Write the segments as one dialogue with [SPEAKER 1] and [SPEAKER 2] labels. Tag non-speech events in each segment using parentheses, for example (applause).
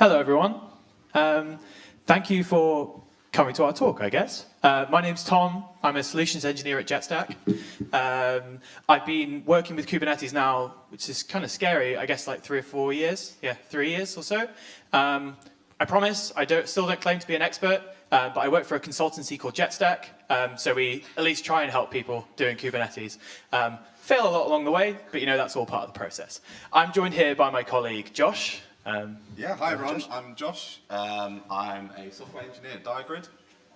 [SPEAKER 1] Hello, everyone. Um, thank you for coming to our talk, I guess. Uh, my name's Tom. I'm a solutions engineer at Jetstack. Um, I've been working with Kubernetes now, which is kind of scary, I guess like three or four years. Yeah, three years or so. Um, I promise, I don't, still don't claim to be an expert, uh, but I work for a consultancy called Jetstack, um, so we at least try and help people doing Kubernetes. Um, fail a lot along the way, but you know, that's all part of the process. I'm joined here by my colleague, Josh.
[SPEAKER 2] Um, yeah, hi everyone, Josh. I'm Josh. Um, I'm a software engineer at Diagrid.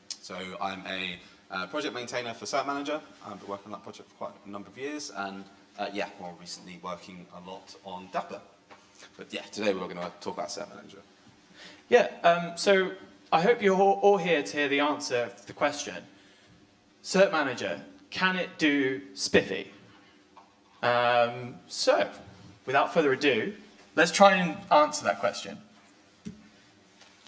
[SPEAKER 2] So I'm a uh, project maintainer for Cert Manager. I've been working on that project for quite a number of years, and uh, yeah, more recently working a lot on Dapr. But yeah, today we're going to talk about Cert Manager.
[SPEAKER 1] Yeah, um, so I hope you're all here to hear the answer to the question. Cert Manager, can it do SPIFFE? Um, so, without further ado, Let's try and answer that question. Do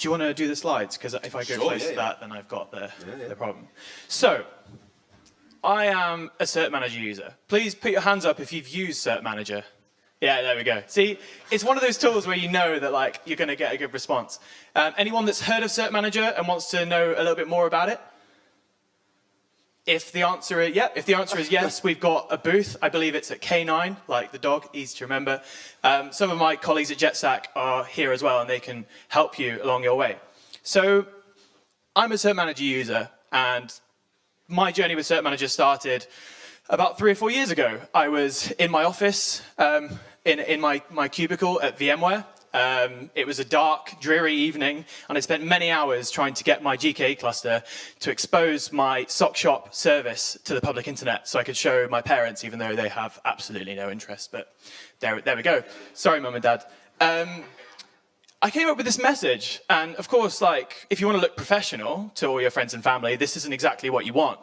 [SPEAKER 1] you want to do the slides? Because if I go
[SPEAKER 2] sure,
[SPEAKER 1] close
[SPEAKER 2] yeah,
[SPEAKER 1] to
[SPEAKER 2] yeah.
[SPEAKER 1] that, then I've got the,
[SPEAKER 2] yeah,
[SPEAKER 1] the problem. So, I am a Cert Manager user. Please put your hands up if you've used Cert Manager. Yeah, there we go. See, it's one of those tools where you know that like you're going to get a good response. Um, anyone that's heard of Cert Manager and wants to know a little bit more about it? If the answer is yeah, if the answer is yes, we've got a booth. I believe it's at K9, like the dog, easy to remember. Um, some of my colleagues at Jetstack are here as well, and they can help you along your way. So I'm a Cert Manager user, and my journey with Cert Manager started about three or four years ago. I was in my office, um, in, in my, my cubicle at VMware, um, it was a dark, dreary evening, and I spent many hours trying to get my GKE cluster to expose my sock shop service to the public internet so I could show my parents, even though they have absolutely no interest. But there, there we go. Sorry, mum and dad. Um, I came up with this message, and of course, like, if you want to look professional to all your friends and family, this isn't exactly what you want.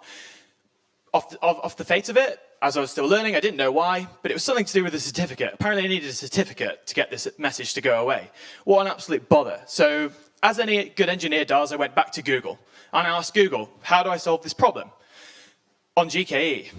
[SPEAKER 1] Off the, off, off the face of it, as I was still learning, I didn't know why, but it was something to do with a certificate. Apparently I needed a certificate to get this message to go away. What an absolute bother. So as any good engineer does, I went back to Google and I asked Google, how do I solve this problem? On GKE.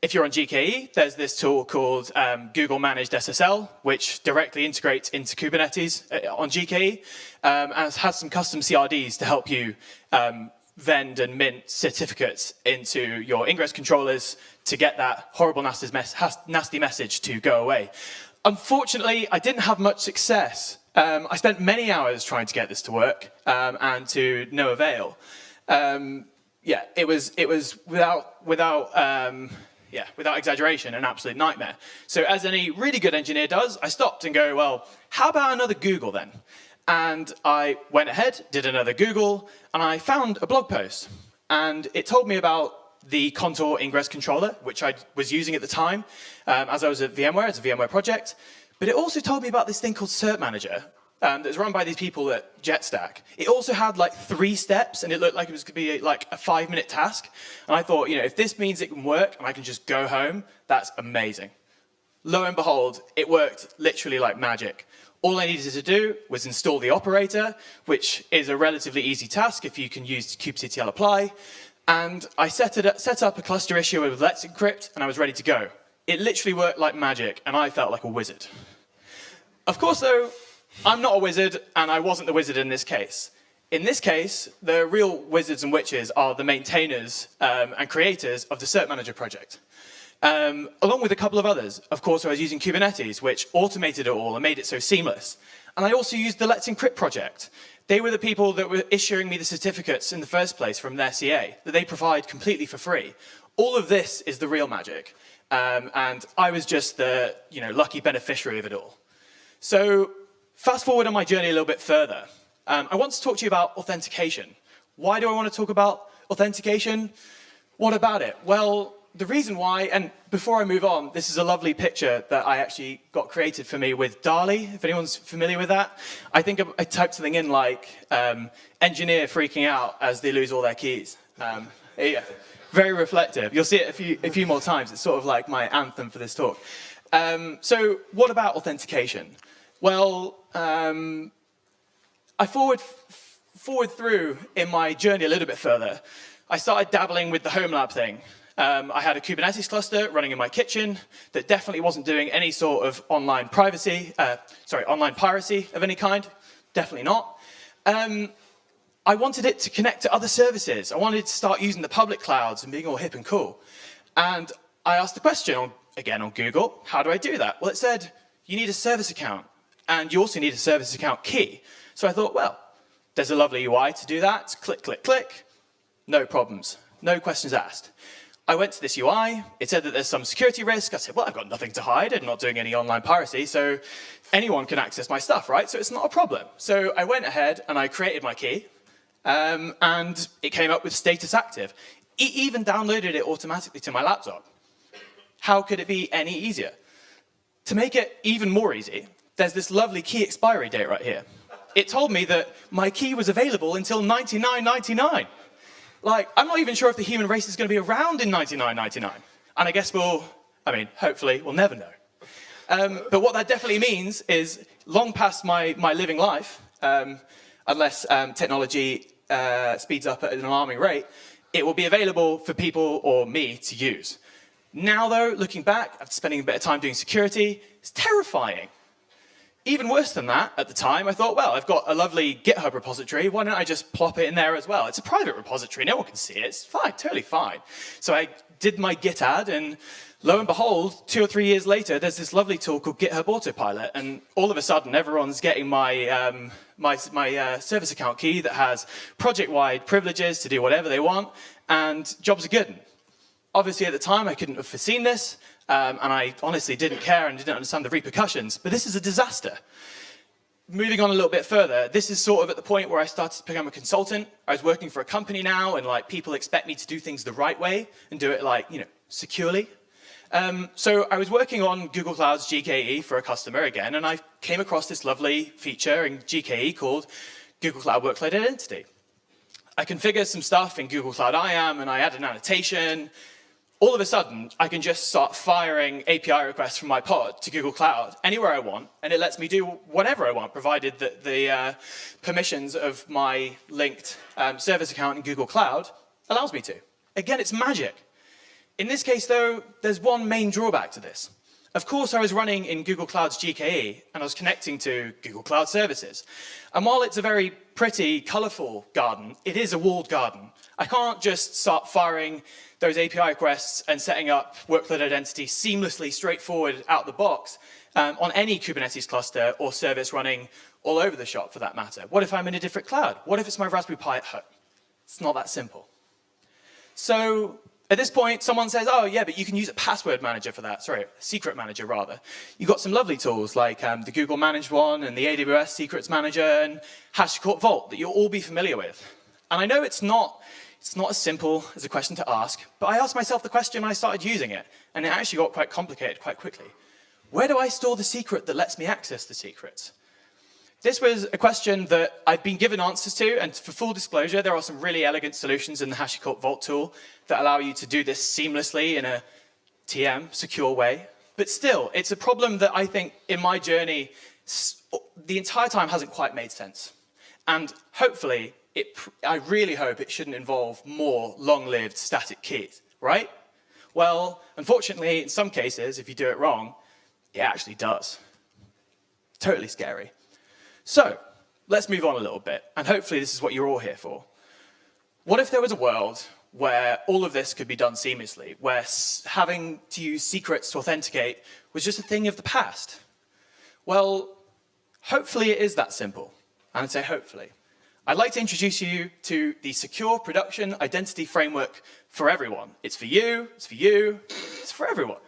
[SPEAKER 1] If you're on GKE, there's this tool called um, Google Managed SSL, which directly integrates into Kubernetes uh, on GKE, um, and has some custom CRDs to help you um, vend and mint certificates into your ingress controllers to get that horrible nasty, mes nasty message to go away. Unfortunately, I didn't have much success. Um, I spent many hours trying to get this to work um, and to no avail. Um, yeah, it was, it was without, without, um, yeah, without exaggeration, an absolute nightmare. So as any really good engineer does, I stopped and go, well, how about another Google then? And I went ahead, did another Google, and I found a blog post. And it told me about the Contour Ingress Controller, which I was using at the time um, as I was at VMware, it's a VMware project. But it also told me about this thing called Cert Manager um, that was run by these people at JetStack. It also had like three steps, and it looked like it was to be like a five-minute task. And I thought, you know, if this means it can work and I can just go home, that's amazing. Lo and behold, it worked literally like magic. All I needed to do was install the operator, which is a relatively easy task if you can use kubectl apply. And I set, it, set up a cluster issue with Let's Encrypt, and I was ready to go. It literally worked like magic, and I felt like a wizard. Of course, though, I'm not a wizard, and I wasn't the wizard in this case. In this case, the real wizards and witches are the maintainers um, and creators of the Cert Manager project. Um, along with a couple of others. Of course, I was using Kubernetes, which automated it all and made it so seamless. And I also used the Let's Encrypt project. They were the people that were issuing me the certificates in the first place from their CA, that they provide completely for free. All of this is the real magic. Um, and I was just the you know, lucky beneficiary of it all. So fast forward on my journey a little bit further. Um, I want to talk to you about authentication. Why do I want to talk about authentication? What about it? Well, the reason why, and before I move on, this is a lovely picture that I actually got created for me with DALL-E, if anyone's familiar with that. I think I typed something in like, um, engineer freaking out as they lose all their keys. Um, yeah, very reflective. You'll see it a few, a few more times. It's sort of like my anthem for this talk. Um, so what about authentication? Well, um, I forward, forward through in my journey a little bit further. I started dabbling with the home lab thing. Um, I had a Kubernetes cluster running in my kitchen that definitely wasn't doing any sort of online privacy, uh, sorry, online piracy of any kind. Definitely not. Um, I wanted it to connect to other services. I wanted to start using the public clouds and being all hip and cool. And I asked the question, again on Google, how do I do that? Well, it said, you need a service account, and you also need a service account key. So I thought, well, there's a lovely UI to do that. Click, click, click. No problems. No questions asked. I went to this UI, it said that there's some security risk. I said, well, I've got nothing to hide. I'm not doing any online piracy, so anyone can access my stuff, right? So it's not a problem. So I went ahead and I created my key, um, and it came up with status active. It even downloaded it automatically to my laptop. How could it be any easier? To make it even more easy, there's this lovely key expiry date right here. It told me that my key was available until 99.99. Like, I'm not even sure if the human race is going to be around in 99.99. And I guess we'll, I mean, hopefully, we'll never know. Um, but what that definitely means is, long past my, my living life, um, unless um, technology uh, speeds up at an alarming rate, it will be available for people or me to use. Now, though, looking back, after spending a bit of time doing security, it's terrifying. Even worse than that, at the time, I thought, well, I've got a lovely GitHub repository, why don't I just plop it in there as well? It's a private repository, no one can see it, it's fine, totally fine. So I did my Git add, and lo and behold, two or three years later, there's this lovely tool called GitHub Autopilot, and all of a sudden, everyone's getting my, um, my, my uh, service account key that has project-wide privileges to do whatever they want, and jobs are good. Obviously, at the time, I couldn't have foreseen this, um, and I honestly didn't care and didn't understand the repercussions, but this is a disaster. Moving on a little bit further, this is sort of at the point where I started to become a consultant. I was working for a company now, and like people expect me to do things the right way and do it like, you know, securely. Um, so I was working on Google Cloud's GKE for a customer again, and I came across this lovely feature in GKE called Google Cloud Workload Identity. I configured some stuff in Google Cloud IAM, and I added an annotation, all of a sudden, I can just start firing API requests from my pod to Google Cloud anywhere I want, and it lets me do whatever I want, provided that the uh, permissions of my linked um, service account in Google Cloud allows me to. Again, it's magic. In this case, though, there's one main drawback to this. Of course, I was running in Google Cloud's GKE, and I was connecting to Google Cloud services. And while it's a very pretty, colorful garden, it is a walled garden. I can't just start firing those API requests and setting up workload identity seamlessly, straightforward out the box um, on any Kubernetes cluster or service running all over the shop for that matter. What if I'm in a different cloud? What if it's my Raspberry Pi at home? It's not that simple. So at this point, someone says, oh yeah, but you can use a password manager for that. Sorry, secret manager rather. You've got some lovely tools like um, the Google managed one and the AWS secrets manager and HashiCorp Vault that you'll all be familiar with. And I know it's not it's not as simple as a question to ask, but I asked myself the question when I started using it, and it actually got quite complicated quite quickly. Where do I store the secret that lets me access the secrets? This was a question that I've been given answers to, and for full disclosure, there are some really elegant solutions in the HashiCorp Vault tool that allow you to do this seamlessly in a TM, secure way. But still, it's a problem that I think in my journey, the entire time hasn't quite made sense. And hopefully, it, I really hope it shouldn't involve more long-lived static keys, right? Well, unfortunately, in some cases, if you do it wrong, it actually does. Totally scary. So, let's move on a little bit, and hopefully this is what you're all here for. What if there was a world where all of this could be done seamlessly, where having to use secrets to authenticate was just a thing of the past? Well, hopefully it is that simple. And I'd say hopefully. I'd like to introduce you to the Secure Production Identity Framework for everyone. It's for you, it's for you, it's for everyone.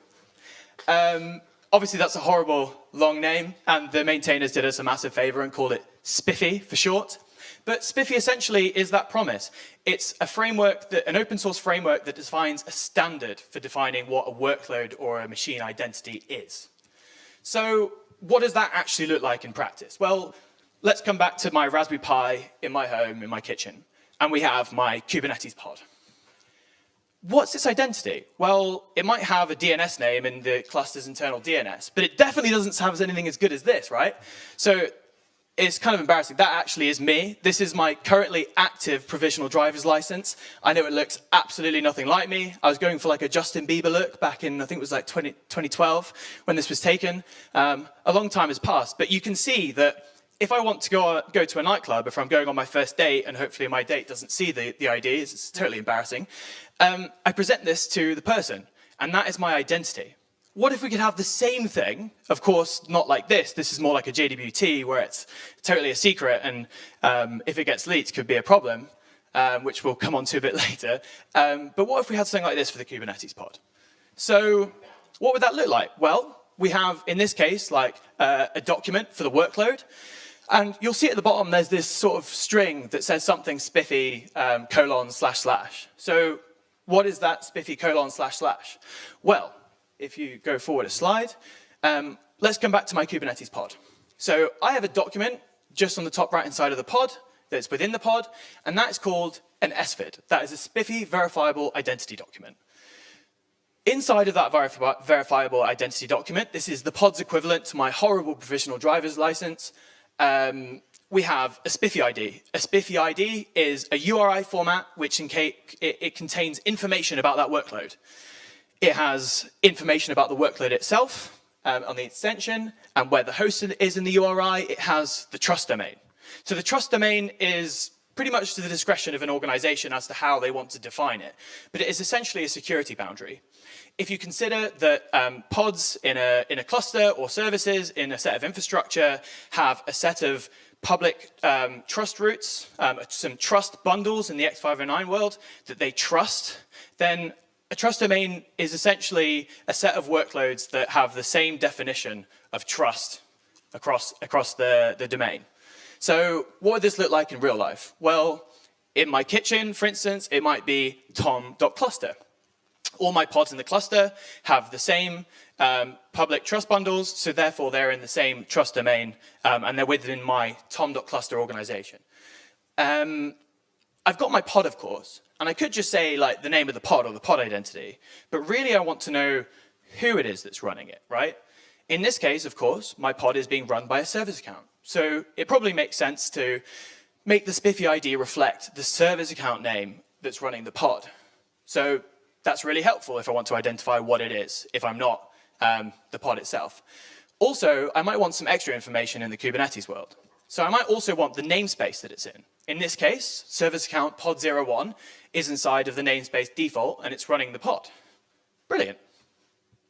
[SPEAKER 1] Um, obviously, that's a horrible long name, and the maintainers did us a massive favor and called it SPIFFE for short. But SPIFFE essentially is that promise. It's a framework, that, an open source framework that defines a standard for defining what a workload or a machine identity is. So what does that actually look like in practice? Well, let's come back to my Raspberry Pi in my home, in my kitchen, and we have my Kubernetes pod. What's its identity? Well, it might have a DNS name in the cluster's internal DNS, but it definitely doesn't have anything as good as this, right? So it's kind of embarrassing. That actually is me. This is my currently active provisional driver's license. I know it looks absolutely nothing like me. I was going for like a Justin Bieber look back in, I think it was like 20, 2012 when this was taken. Um, a long time has passed, but you can see that if I want to go, go to a nightclub, if I'm going on my first date and hopefully my date doesn't see the, the ID, it's, it's totally embarrassing, um, I present this to the person and that is my identity. What if we could have the same thing, of course, not like this, this is more like a JWT where it's totally a secret and um, if it gets leaked could be a problem, um, which we'll come on to a bit (laughs) later. Um, but what if we had something like this for the Kubernetes pod? So what would that look like? Well, we have, in this case, like uh, a document for the workload. And you'll see at the bottom, there's this sort of string that says something SPIFFE um, colon slash slash. So what is that SPIFFE colon slash slash? Well, if you go forward a slide, um, let's come back to my Kubernetes pod. So I have a document just on the top right hand side of the pod that's within the pod, and that's called an SVID. That is a SPIFFE verifiable identity document. Inside of that verifi verifiable identity document, this is the pod's equivalent to my horrible provisional driver's license. Um, we have a SPIFFE ID. A SPIFFE ID is a URI format which it, it contains information about that workload. It has information about the workload itself um, on the extension and where the host is in the URI. It has the trust domain. So the trust domain is pretty much to the discretion of an organization as to how they want to define it. But it is essentially a security boundary. If you consider that um, pods in a, in a cluster or services in a set of infrastructure have a set of public um, trust roots, um, some trust bundles in the X509 world that they trust, then a trust domain is essentially a set of workloads that have the same definition of trust across, across the, the domain. So what would this look like in real life? Well, in my kitchen, for instance, it might be tom.cluster. All my pods in the cluster have the same um, public trust bundles, so therefore they're in the same trust domain um, and they're within my tom.cluster organization. Um, I've got my pod, of course, and I could just say like the name of the pod or the pod identity, but really I want to know who it is that's running it, right? In this case, of course, my pod is being run by a service account. So it probably makes sense to make the SPIFFE ID reflect the service account name that's running the pod. So that's really helpful if I want to identify what it is, if I'm not um, the pod itself. Also, I might want some extra information in the Kubernetes world. So I might also want the namespace that it's in. In this case, service account pod01 is inside of the namespace default and it's running the pod. Brilliant.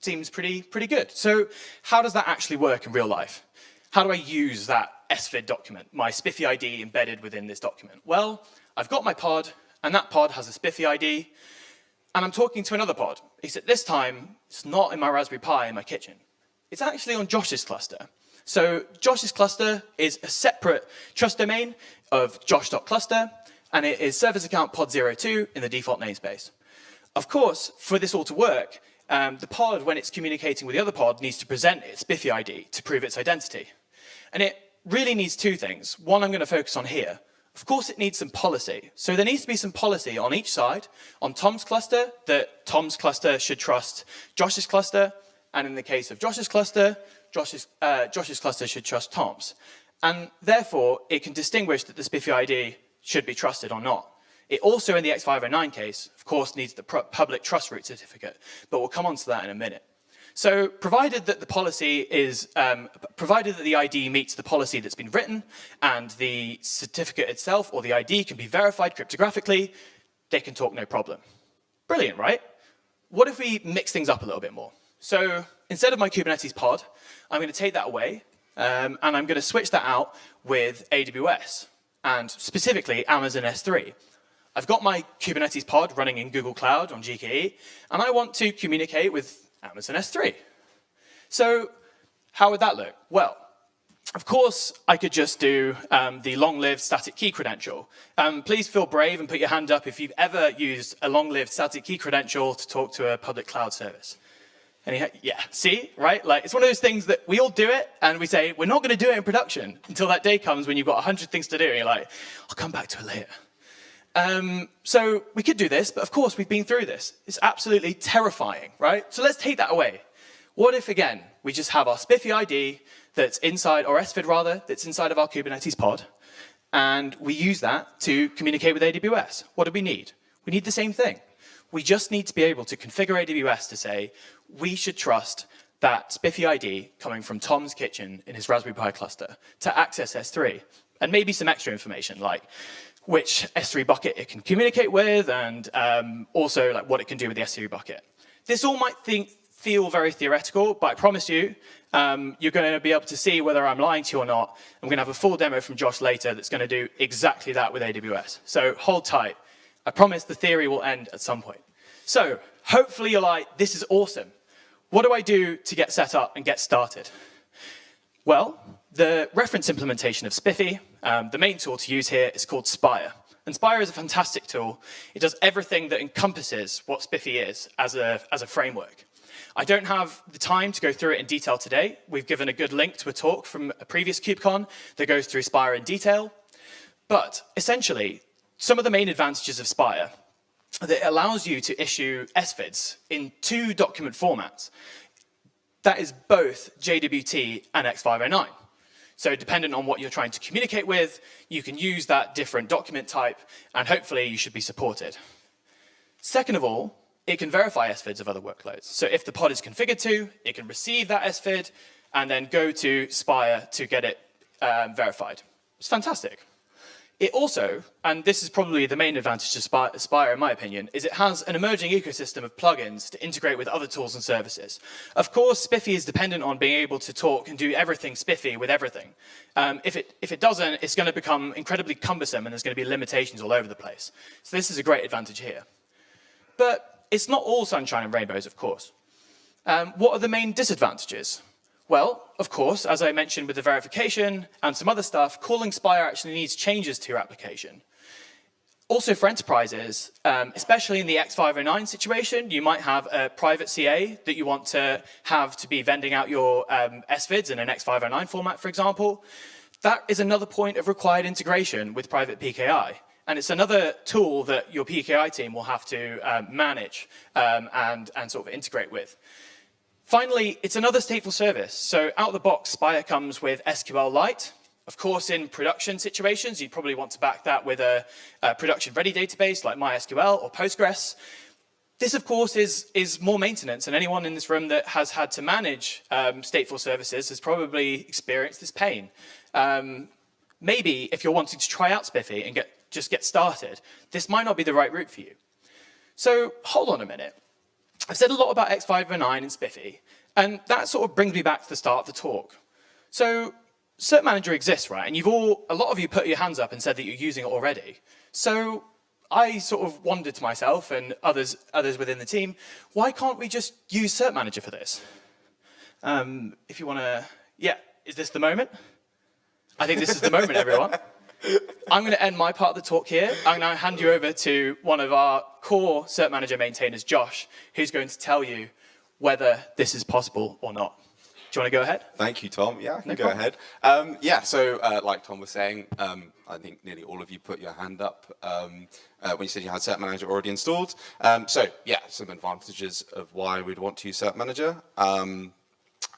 [SPEAKER 1] Seems pretty, pretty good. So how does that actually work in real life? How do I use that SVID document, my SPIFFE ID embedded within this document? Well, I've got my pod, and that pod has a SPIFFE ID, and I'm talking to another pod, except this time, it's not in my Raspberry Pi in my kitchen. It's actually on Josh's cluster. So Josh's cluster is a separate trust domain of josh.cluster, and it is service account pod02 in the default namespace. Of course, for this all to work, um, the pod, when it's communicating with the other pod, needs to present its SPIFFE ID to prove its identity. And it really needs two things. One I'm going to focus on here, of course, it needs some policy. So there needs to be some policy on each side, on Tom's cluster, that Tom's cluster should trust Josh's cluster, and in the case of Josh's cluster, Josh's, uh, Josh's cluster should trust Tom's. And therefore, it can distinguish that the SPIFFE ID should be trusted or not. It also, in the X509 case, of course, needs the public trust root certificate, but we'll come on to that in a minute. So provided that the policy is, um, provided that the ID meets the policy that's been written and the certificate itself or the ID can be verified cryptographically, they can talk no problem. Brilliant, right? What if we mix things up a little bit more? So instead of my Kubernetes pod, I'm going to take that away um, and I'm going to switch that out with AWS and specifically Amazon S3. I've got my Kubernetes pod running in Google Cloud on GKE, and I want to communicate with Amazon S3. So how would that look? Well, of course, I could just do um, the long-lived static key credential. Um, please feel brave and put your hand up if you've ever used a long-lived static key credential to talk to a public cloud service. Yeah, see, right? Like, it's one of those things that we all do it, and we say, we're not going to do it in production until that day comes when you've got 100 things to do, and you're like, I'll come back to it later. Um, so we could do this, but of course we've been through this. It's absolutely terrifying, right? So let's take that away. What if, again, we just have our SPIFFE ID that's inside, or SVID rather, that's inside of our Kubernetes pod, and we use that to communicate with AWS. What do we need? We need the same thing. We just need to be able to configure AWS to say, we should trust that SPIFFE ID coming from Tom's kitchen in his Raspberry Pi cluster to access S3, and maybe some extra information like which S3 bucket it can communicate with, and um, also like what it can do with the S3 bucket. This all might think, feel very theoretical, but I promise you, um, you're going to be able to see whether I'm lying to you or not. I'm going to have a full demo from Josh later that's going to do exactly that with AWS. So hold tight. I promise the theory will end at some point. So hopefully you're like, this is awesome. What do I do to get set up and get started? Well, the reference implementation of SPIFFE, um, the main tool to use here is called Spire. And Spire is a fantastic tool. It does everything that encompasses what SPIFFE is as a, as a framework. I don't have the time to go through it in detail today. We've given a good link to a talk from a previous KubeCon that goes through Spire in detail. But essentially, some of the main advantages of Spire that it allows you to issue SVIDs in two document formats. That is both JWT and X509. So dependent on what you're trying to communicate with, you can use that different document type, and hopefully you should be supported. Second of all, it can verify SVIDs of other workloads. So if the pod is configured to, it can receive that SVID and then go to Spire to get it um, verified. It's fantastic. It also, and this is probably the main advantage to Spire in my opinion, is it has an emerging ecosystem of plugins to integrate with other tools and services. Of course, SPIFFE is dependent on being able to talk and do everything SPIFFE with everything. Um, if, it, if it doesn't, it's going to become incredibly cumbersome and there's going to be limitations all over the place. So this is a great advantage here. But it's not all sunshine and rainbows, of course. Um, what are the main disadvantages? Well, of course, as I mentioned with the verification and some other stuff, calling Spire actually needs changes to your application. Also for enterprises, um, especially in the X509 situation, you might have a private CA that you want to have to be vending out your um, SVIDs in an X509 format, for example. That is another point of required integration with private PKI. And it's another tool that your PKI team will have to um, manage um, and, and sort of integrate with. Finally, it's another stateful service. So out of the box, Spire comes with SQLite. Of course, in production situations, you probably want to back that with a, a production-ready database like MySQL or Postgres. This, of course, is, is more maintenance, and anyone in this room that has had to manage um, stateful services has probably experienced this pain. Um, maybe if you're wanting to try out SPIFFE and get, just get started, this might not be the right route for you. So hold on a minute. I've said a lot about X509 and SPIFFE, and that sort of brings me back to the start of the talk. So Cert Manager exists, right? And you've all, a lot of you put your hands up and said that you're using it already. So I sort of wondered to myself and others, others within the team, why can't we just use Cert Manager for this? Um, if you want to, yeah, is this the moment? I think this is the moment, everyone. (laughs) I'm going to end my part of the talk here. I'm going to hand you over to one of our core Cert Manager maintainers, Josh, who's going to tell you whether this is possible or not. Do you want to go ahead?
[SPEAKER 2] Thank you, Tom. Yeah, I can no go problem. ahead. Um, yeah, so uh, like Tom was saying, um, I think nearly all of you put your hand up um, uh, when you said you had Cert Manager already installed. Um, so yeah, some advantages of why we'd want to use Cert Manager.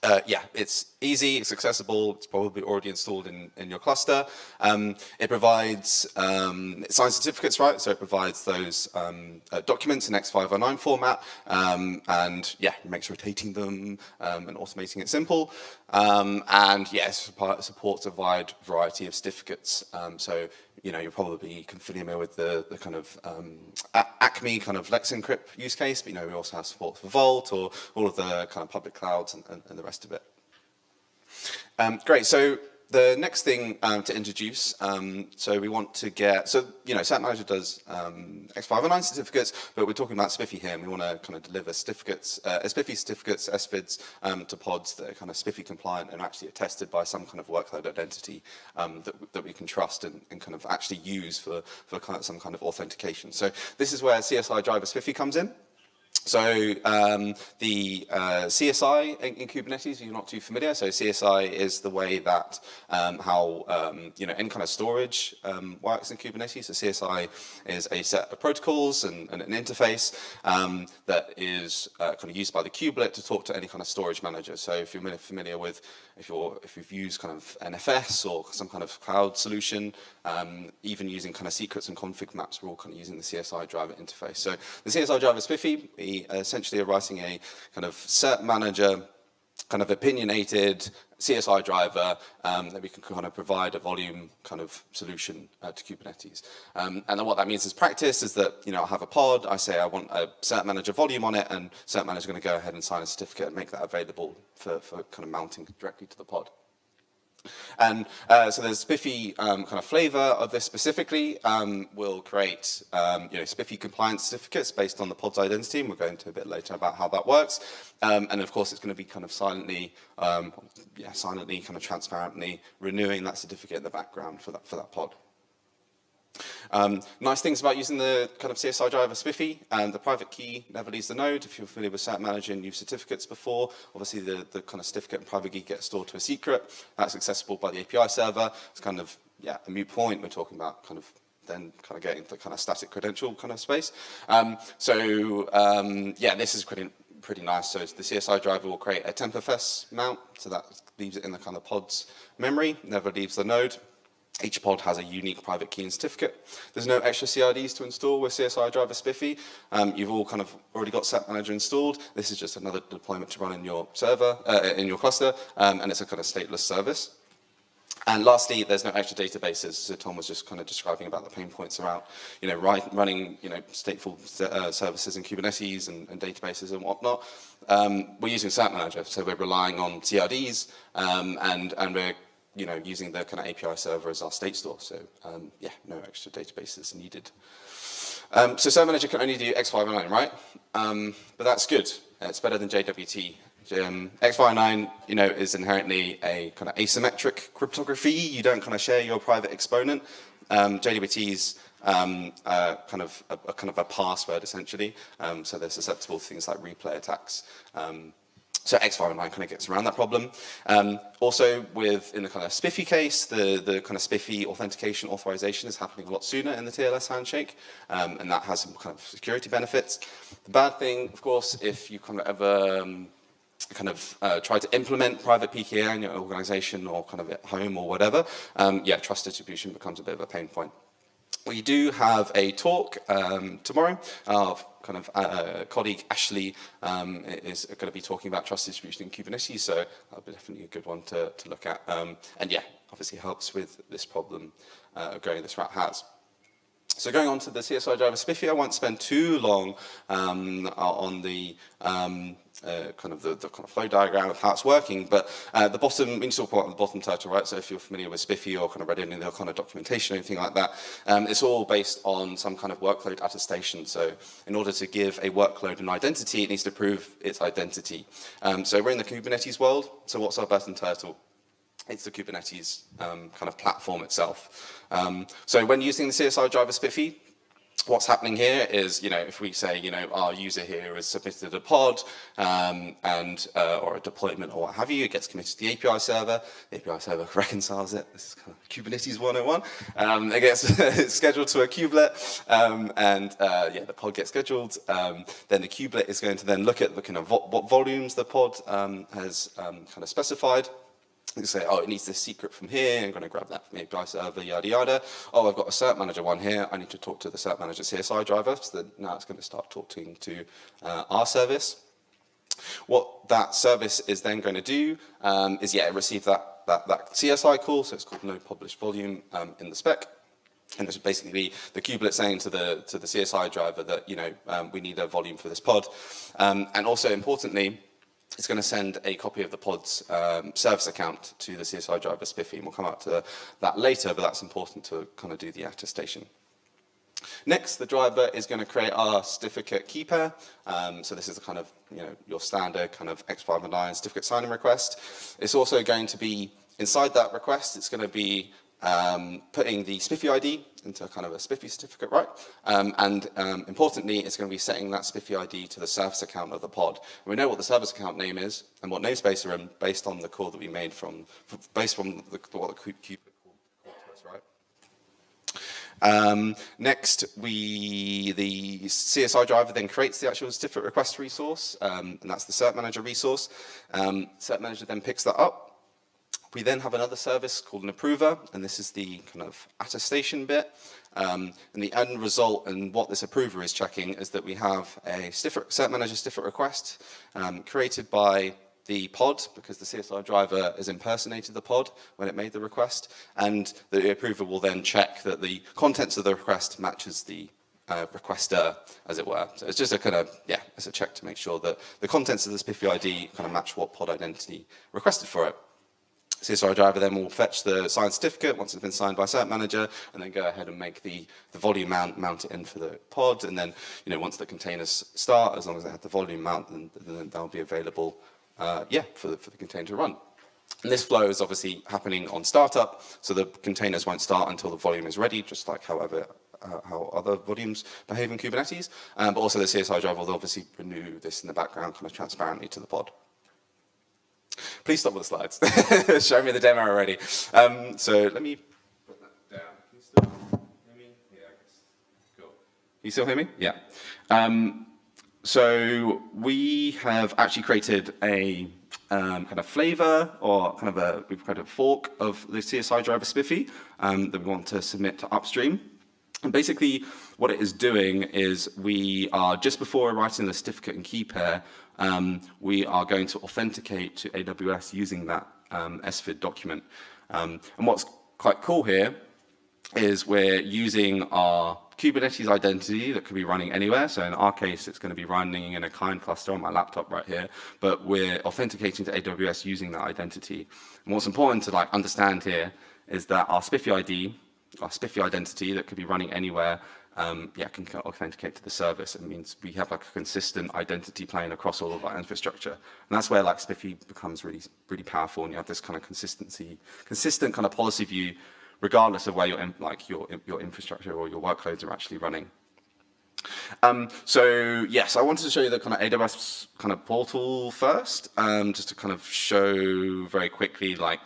[SPEAKER 2] Uh, yeah, it's easy, it's accessible, it's probably already installed in, in your cluster. Um, it provides um, signed certificates, right? So it provides those um, uh, documents in X509 format, um, and yeah, makes rotating them um, and automating it simple. Um, and yes, yeah, supports a wide variety of certificates. so you know, you're probably familiar with the, the kind of um, Acme kind of Let's Encrypt use case, but you know, we also have support for Vault or all of the kind of public clouds and, and, and the rest of it. Um, great, so the next thing um, to introduce, um, so we want to get, so, you know, Cert Manager does um, X509 certificates, but we're talking about SPIFFE here, and we want to kind of deliver certificates, uh, SPIFFE certificates, SVIDs, um, to pods that are kind of SPIFFE compliant and actually attested by some kind of workload identity um, that, that we can trust and, and kind of actually use for, for kind of some kind of authentication. So this is where CSI driver SPIFFE comes in. So um, the uh, CSI in, in, Kubernetes, if you're not too familiar, so CSI is the way that um, how um, you know any kind of storage um, works in Kubernetes. So CSI is a set of protocols and, and an interface um, that is uh, kind of used by the kubelet to talk to any kind of storage manager. So if you're familiar with if, you're, if you've used kind of NFS or some kind of cloud solution, um, even using kind of secrets and config maps, we're all kind of using the CSI driver interface. So the CSI driver is spiffy. We uh, essentially are writing a kind of cert manager kind of opinionated CSI driver um, that we can kind of provide a volume kind of solution uh, to Kubernetes. Um, and then what that means is practice is that, you know, I have a pod, I say I want a cert manager volume on it, and cert manager is going to go ahead and sign a certificate and make that available for, for kind of mounting directly to the pod. And uh, so there's SPIFFE um, kind of flavor of this specifically. Um, we'll create um, you know, SPIFFE compliance certificates based on the pod's identity, and we'll go into a bit later about how that works. Um, and of course, it's going to be kind of silently, um, yeah, silently, kind of transparently renewing that certificate in the background for that, for that pod. Um, nice things about using the kind of CSI driver SPIFFE, and the private key never leaves the node. If you're familiar with Manager and used certificates before, obviously the, the kind of certificate and private key get stored to a secret. That's accessible by the API server. It's kind of, yeah, a mute point. We're talking about kind of then kind of getting the kind of static credential kind of space. Um, so um, yeah, this is pretty, pretty nice. So the CSI driver will create a tmpfs mount, so that leaves it in the kind of pod's memory, never leaves the node. Each pod has a unique private key and certificate. There's no extra CRDs to install with CSI driver SPIFFE. Um, you've all kind of already got Cert Manager installed. This is just another deployment to run in your server, uh, in your cluster, um, and it's a kind of stateless service. And lastly, there's no extra databases. So Tom was just kind of describing about the pain points around, you know, right, running, you know, stateful uh, services in Kubernetes and, and, databases and whatnot. Um, we're using Cert Manager, so we're relying on CRDs, um, and, and we're you know, using the kind of API server as our state store. So um, yeah, no extra databases needed. Um, so Cert Manager can only do X509, right? Um, but that's good. It's better than JWT. Um, X509, you know, is inherently a kind of asymmetric cryptography. You don't kind of share your private exponent. Um, is um, uh, kind of a, a, kind of a password essentially. Um, so they're susceptible to things like replay attacks. Um, so X509 kind of gets around that problem. Um, also, with in the kind of SPIFFE case, the, the kind of SPIFFE authentication authorization is happening a lot sooner in the TLS handshake, um, and that has some kind of security benefits. The bad thing, of course, if you kind of ever um, kind of uh, try to implement private PKI in your organization or kind of at home or whatever, um, yeah, trust distribution becomes a bit of a pain point. We do have a talk um, tomorrow. Our kind of uh, colleague Ashley um, is going to be talking about trust distribution in Kubernetes, so that'll be definitely a good one to, to look at. Um, and yeah, obviously helps with this problem uh, going this route has. So going on to the CSI driver SPIFFE, I won't spend too long um, on the um, uh, kind of the, the, kind of flow diagram of how it's working, but uh, the bottom, need to talk about the bottom turtle, right? So if you're familiar with SPIFFE or kind of read any of the kind of documentation or anything like that, um, it's all based on some kind of workload attestation. So in order to give a workload an identity, it needs to prove its identity. Um, so we're in the Kubernetes world. So what's our bottom turtle? it's the Kubernetes um, kind of platform itself. Um, so when using the CSI driver SPIFFE, what's happening here is, you know, if we say, you know, our user here has submitted a pod um, and uh, or a deployment or what have you, it gets committed to the API server. The API server (laughs) reconciles it. This is kind of Kubernetes 101. Um, it gets (laughs) scheduled to a kubelet, um, and uh, yeah, the pod gets scheduled. Um, then the kubelet is going to then look at the kind of vo what volumes the pod um, has um, kind of specified you say, oh, it needs this secret from here, I'm going to grab that from the API server, yada, yada. Oh, I've got a cert manager one here, I need to talk to the cert manager CSI driver, so that now it's going to start talking to uh, our service. What that service is then going to do um, is, yeah, receive that, that, that CSI call, so it's called NodePublishVolume um, in the spec. And it's basically the kubelet saying to the, to the CSI driver that, you know, um, we need a volume for this pod. Um, and also importantly, it's going to send a copy of the pod's um, service account to the CSI driver SPIFFE, and we'll come out to that later, but that's important to kind of do the attestation. Next, the driver is going to create our certificate key pair. Um, so this is the kind of, you know, your standard kind of X509 certificate signing request. It's also going to be, inside that request, it's going to be um, putting the SPIFFE ID into kind of a SPIFFE certificate, right? Um, and um, importantly, it's going to be setting that SPIFFE ID to the service account of the pod. And we know what the service account name is and what namespace are in based on the call that we made from, based on the, what the kubelet called to us, right? Um, next, we the CSI driver then creates the actual certificate request resource, um, and that's the Cert Manager resource. Um, Cert Manager then picks that up, we then have another service called an approver, and this is the kind of attestation bit. Um, and the end result and what this approver is checking is that we have a cert manager certificate request um, created by the pod because the CSI driver has impersonated the pod when it made the request, and the approver will then check that the contents of the request matches the uh, requester, as it were. So it's just a kind of, yeah, it's a check to make sure that the contents of this SPIFFE ID kind of match what pod identity requested for it. CSI driver then will fetch the signed certificate once it's been signed by cert manager and then go ahead and make the, the volume mount, mount it in for the pod and then, you know, once the containers start, as long as they have the volume mount, then, then they'll be available, uh, yeah, for the, for the container to run. And this flow is obviously happening on startup, so the containers won't start until the volume is ready, just like however uh, how other volumes behave in Kubernetes. Um, but also the CSI driver will obviously renew this in the background kind of transparently to the pod. Please stop with the slides. (laughs) Show me the demo already. Um, so let me put that down. Can you still hear me? Yeah, I guess. Cool. You still hear me? Yeah. Um, so we have actually created a um, kind of flavor or kind of a, we've created a fork of the CSI driver SPIFFE um, that we want to submit to upstream. And basically what it is doing is we are, just before writing the certificate and key pair, um, we are going to authenticate to AWS using that um, SVID document. Um, and what's quite cool here is we're using our Kubernetes identity that could be running anywhere. So in our case, it's going to be running in a client cluster on my laptop right here, but we're authenticating to AWS using that identity. And what's important to like understand here is that our SPIFFE ID our SPIFFE identity that could be running anywhere, um, yeah, can authenticate to the service. It means we have like a consistent identity plane across all of our infrastructure. And that's where like SPIFFE becomes really, really powerful and you have this kind of consistency, consistent kind of policy view, regardless of where your, like your, your infrastructure or your workloads are actually running. Um, so yes, I wanted to show you the kind of AWS kind of portal first, um, just to kind of show very quickly like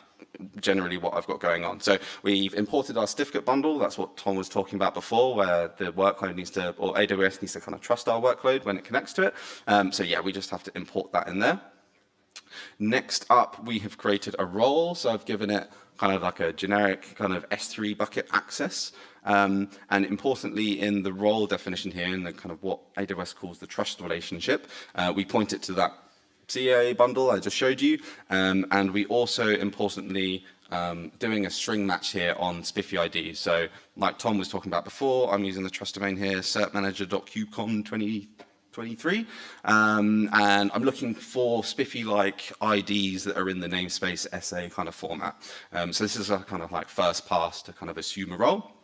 [SPEAKER 2] generally what I've got going on. So we've imported our certificate bundle. That's what Tom was talking about before, where the workload needs to, or AWS needs to kind of trust our workload when it connects to it. Um, so yeah, we just have to import that in there. Next up, we have created a role. So I've given it kind of like a generic kind of S3 bucket access. Um, and importantly, in the role definition here, in the kind of what AWS calls the trust relationship, uh, we point it to that CA bundle I just showed you, um, and we also importantly um, doing a string match here on SPIFFE ID. So like Tom was talking about before, I'm using the trust domain here, certmanager.kubecon 2023, um, and I'm looking for SPIFFE-like IDs that are in the namespace SA kind of format. Um, so this is a kind of like first pass to kind of assume a role.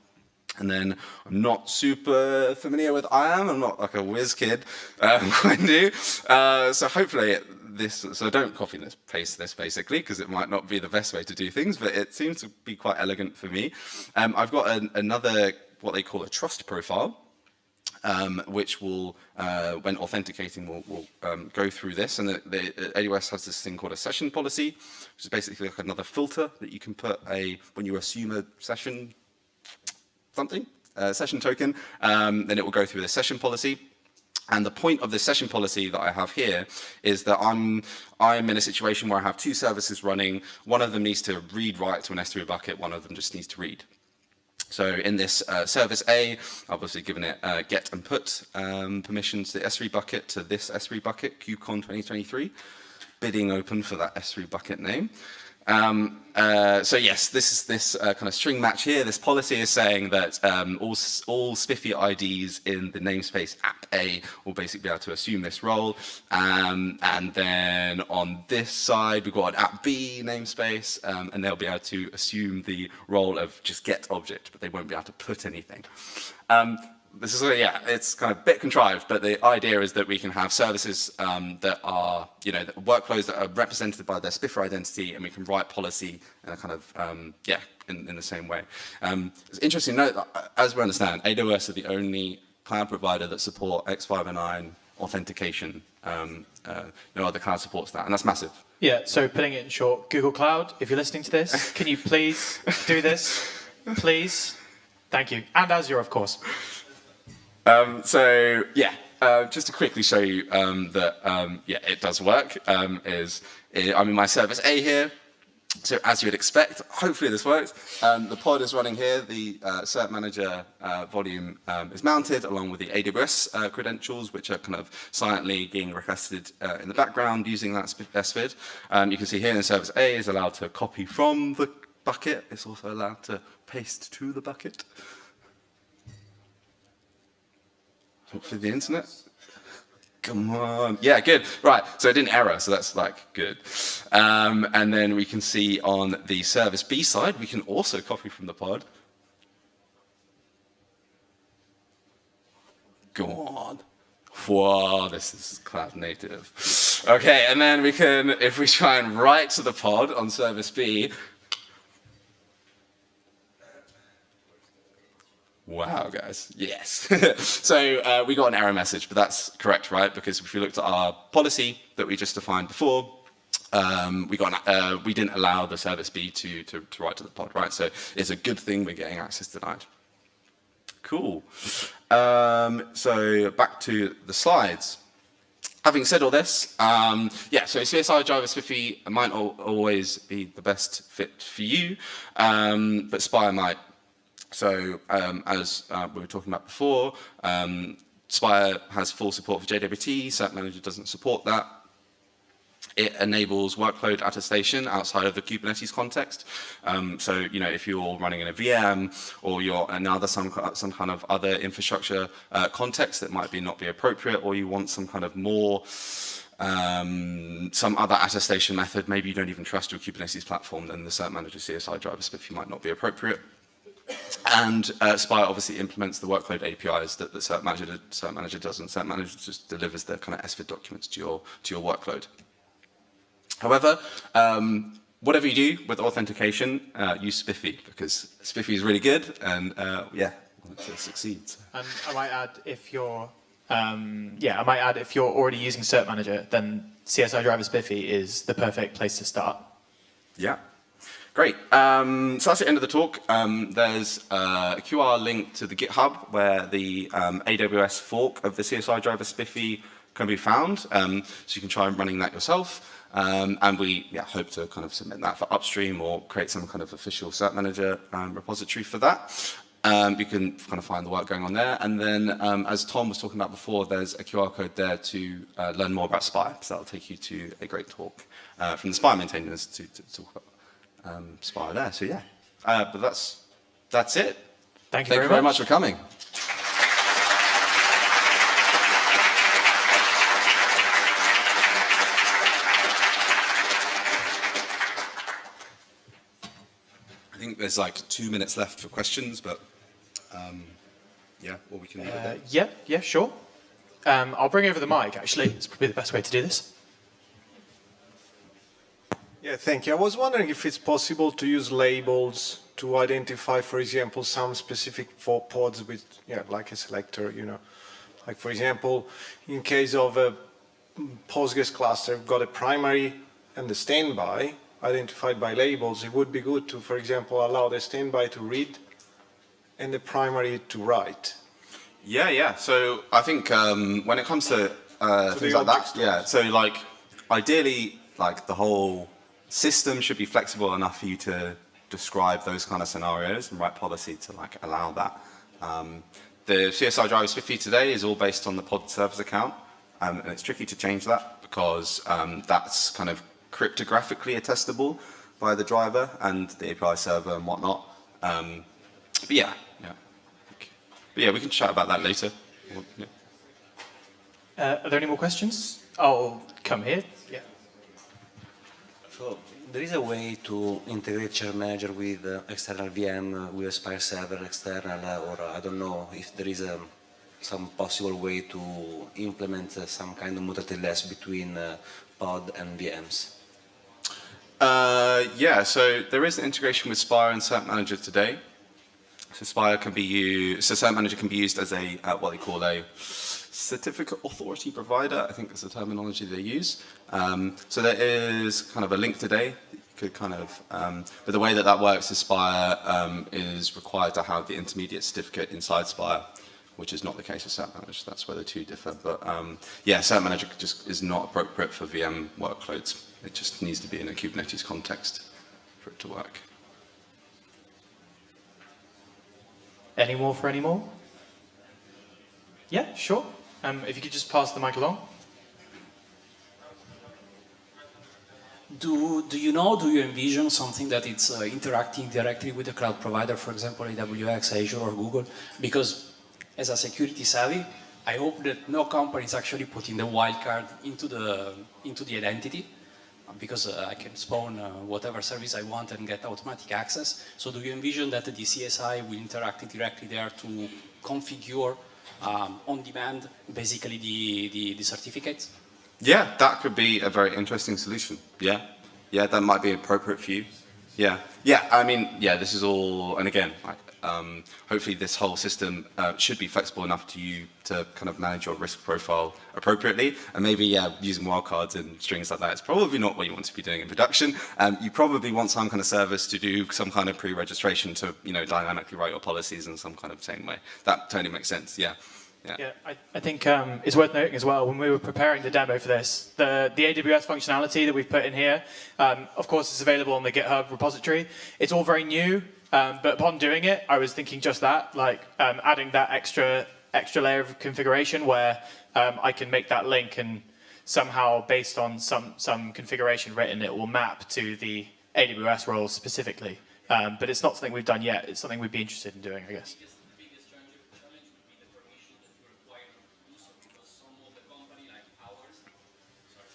[SPEAKER 2] And then I'm not super familiar with IAM. I'm not like a whiz kid, (laughs) um, do. Uh, so hopefully this, so don't copy this, paste this basically, because it might not be the best way to do things, but it seems to be quite elegant for me. Um, I've got an, another, what they call a trust profile. Um, which will, uh, when authenticating, will, will um, go through this. And the, the, AWS has this thing called a session policy, which is basically like another filter that you can put a, when you assume a session something, session token, um, then it will go through the session policy. And the point of the session policy that I have here is that I'm, I'm in a situation where I have two services running. One of them needs to read write to an S3 bucket, one of them just needs to read. So in this uh, service A, I've obviously given it uh, get and put um, permissions to the S3 bucket to this S3 bucket, KubeCon 2023, bidding open for that S3 bucket name. Um, uh, so yes, this is this uh, kind of string match here. This policy is saying that um, all, all SPIFFE IDs in the namespace app A will basically be able to assume this role. Um, and then on this side, we've got an app B namespace, um, and they'll be able to assume the role of just get object, but they won't be able to put anything. This is, yeah, it's kind of a bit contrived, but the idea is that we can have services um, that are, you know, workflows that are represented by their SPIFFE identity, and we can write policy in a kind of, um, yeah, in, in the same way. Um, it's interesting to note that, uh, as we understand, AWS are the only cloud provider that support X509 authentication. Um, uh, no other cloud supports that, and that's massive.
[SPEAKER 1] Yeah, so putting it in short, Google Cloud, if you're listening to this, can you please do this? (laughs) Please? Thank you. And Azure, of course.
[SPEAKER 2] Um, so yeah, uh, just to quickly show you um, that um, yeah, it does work. Um, is I'm in my service A here. so as you would expect, hopefully this works. Um, the pod is running here. The uh, Cert Manager uh, volume um, is mounted along with the AWS uh, credentials, which are kind of silently being requested uh, in the background using that SVID. You can see here in service A is allowed to copy from the bucket. It's also allowed to paste to the bucket. Hopefully the internet Come on. Yeah, good. Right, so it didn't error, so that's like good. Um, and then we can see on the service B side, we can also copy from the pod. Go on. Whoa, this is cloud native. Okay, and then we can, if we try and write to the pod on service B, Wow, guys. Yes. (laughs) so uh, we got an error message, but that's correct, right? Because if we looked at our policy that we just defined before, um, we got an, uh, we didn't allow the service B to, to, to write to the pod, right? So it's a good thing we're getting access denied. Cool. Um, so back to the slides. Having said all this, um, yeah, so CSI Driver SPIFFE might always be the best fit for you, um, but Spire might so um, as uh, we were talking about before, um, Spire has full support for JWT, Cert Manager doesn't support that. It enables workload attestation outside of the Kubernetes context. Um, so, you know, if you're running in a VM or you're another some, some kind of other infrastructure uh, context that might be not be appropriate, or you want some kind of more um, some other attestation method, maybe you don't even trust your Kubernetes platform, then the Cert Manager CSI driver SPIFFE might not be appropriate. And uh, Spire obviously implements the workload APIs that the Cert Manager, Cert Manager does, and Cert Manager just delivers the kind of SVID documents to your, to your workload. However, um, whatever you do with authentication, uh, use SPIFFE, because SPIFFE is really good, and uh, yeah, it succeeds.
[SPEAKER 1] And I might add, if you're, um, yeah, I might add, if you're already using Cert Manager, then CSI Driver SPIFFE is the perfect place to start.
[SPEAKER 2] Yeah, Great. Um, so that's the end of the talk. Um, there's a QR link to the GitHub where the um, AWS fork of the CSI driver SPIFFE can be found. Um, so you can try running that yourself. Um, and we yeah, hope to kind of submit that for upstream or create some kind of official cert manager um, repository for that. You can kind of find the work going on there. And then, as Tom was talking about before, there's a QR code there to uh, learn more about Spire. So that'll take you to a great talk uh, from the Spire maintainers to, to talk about um, Spire there. So yeah, uh, but that's that's it.
[SPEAKER 1] Thank you,
[SPEAKER 2] Thank
[SPEAKER 1] very,
[SPEAKER 2] you very
[SPEAKER 1] much.
[SPEAKER 2] much for coming. I think there's like two minutes left for questions, but um, yeah, what we can
[SPEAKER 1] uh, Yeah, yeah, sure. Um, I'll bring over the mic, actually. It's probably the best way to do this.
[SPEAKER 3] Yeah, thank you. I was wondering if it's possible to use labels to identify, for example, some specific four pods with, yeah, like a selector, you know. Like, for example, in case of a Postgres cluster, we've got a primary and the standby identified by labels. It would be good to, for example, allow the standby to read and the primary to write.
[SPEAKER 2] Yeah, yeah. So I think um, when it comes to uh, things like that, yeah. So like, ideally, like the whole system should be flexible enough for you to describe those kind of scenarios and write policy to like allow that. Um, the CSI driver SPIFFE today is all based on the pod service account, um, and it's tricky to change that because um, that's kind of cryptographically attestable by the driver and the API server and whatnot. Um, but yeah, yeah. But yeah, we can chat about that later. Yeah.
[SPEAKER 1] Uh, are there any more questions? I'll come here.
[SPEAKER 4] So there is a way to integrate Cert Manager with uh, external VM, uh, with Spire server external, uh, or I don't know if there is a, um, some possible way to implement uh, some kind of mutter between uh, pod and VMs.
[SPEAKER 2] Uh, yeah, so there is an integration with Spire and Cert Manager today. So Spire can be used, so Cert Manager can be used as a, what they call a certificate authority provider, I think that's the terminology they use. Um, so there is kind of a link today could kind of, um, but the way that that works is Spire um, is required to have the intermediate certificate inside Spire, which is not the case with Cert Manager. That's where the two differ. But um, yeah, Cert Manager just is not appropriate for VM workloads. It just needs to be in a Kubernetes context. for it to work.
[SPEAKER 1] Any more for any more? Yeah, sure. Um, if you could just pass the mic along.
[SPEAKER 5] Do, do you know, do you envision something that it's uh, interacting directly with the cloud provider, for example, AWS, Azure, or Google? Because as a security savvy, I hope that no company is actually putting the wildcard into the, into the identity uh, because uh, I can spawn uh, whatever service I want and get automatic access. So do you envision that the CSI will interact directly there to configure um, on demand basically the, the, the certificates?
[SPEAKER 2] Yeah, that could be a very interesting solution. Yeah, yeah, that might be appropriate for you. Yeah, yeah. I mean, yeah, this is all, and again, like, um, hopefully this whole system uh, should be flexible enough to you to kind of manage your risk profile appropriately. And maybe, yeah, using wildcards and strings like that is probably not what you want to be doing in production. Um, you probably want some kind of service to do some kind of pre-registration to, you know, dynamically write your policies in some kind of same way. That totally makes sense. Yeah. Yeah.
[SPEAKER 1] Yeah, I, I think um, it's worth noting as well, when we were preparing the demo for this, the, the AWS functionality that we've put in here, um, of course, it's available on the GitHub repository. It's all very new, um, but upon doing it, I was thinking just that, like um, adding that extra, extra layer of configuration where um, I can make that link and somehow, based on some, some configuration written, it will map to the AWS roles specifically. Um, but it's not something we've done yet. It's something we'd be interested in doing, I guess.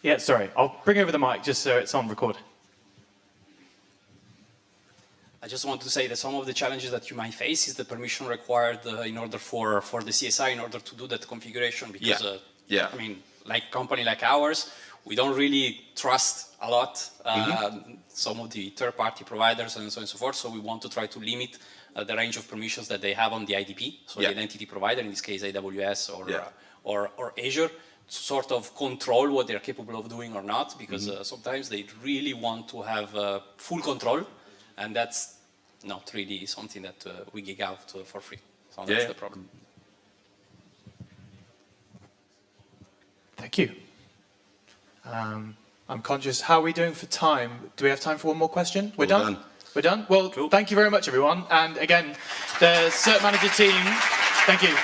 [SPEAKER 1] Yeah, sorry. I'll bring over the mic just so it's on record.
[SPEAKER 5] I just want to say that some of the challenges that you might face is the permission required uh, in order for, for the CSI in order to do that configuration because,
[SPEAKER 2] Yeah.
[SPEAKER 5] uh,
[SPEAKER 2] Yeah.
[SPEAKER 5] I mean, like company like ours, we don't really trust a lot uh,
[SPEAKER 2] Mm-hmm.
[SPEAKER 5] some of the third-party providers and so on and so forth, so we want to try to limit uh, the range of permissions that they have on the IDP, so
[SPEAKER 2] Yeah.
[SPEAKER 5] the identity provider, in this case AWS or,
[SPEAKER 2] Yeah.
[SPEAKER 5] uh, or, or Azure, to sort of control what they're capable of doing or not, because
[SPEAKER 2] Mm-hmm.
[SPEAKER 5] uh, sometimes they really want to have uh, full control, and that's not really something that uh, we gig out uh, for free. So that's
[SPEAKER 2] Yeah.
[SPEAKER 5] the problem.
[SPEAKER 1] Thank you. Um, I'm conscious. How are we doing for time? Do we have time for one more question? We're
[SPEAKER 2] All
[SPEAKER 1] done?
[SPEAKER 2] done.
[SPEAKER 1] We're done? Well,
[SPEAKER 2] Cool.
[SPEAKER 1] thank you very much, everyone. And again, the CERT Manager team, thank you.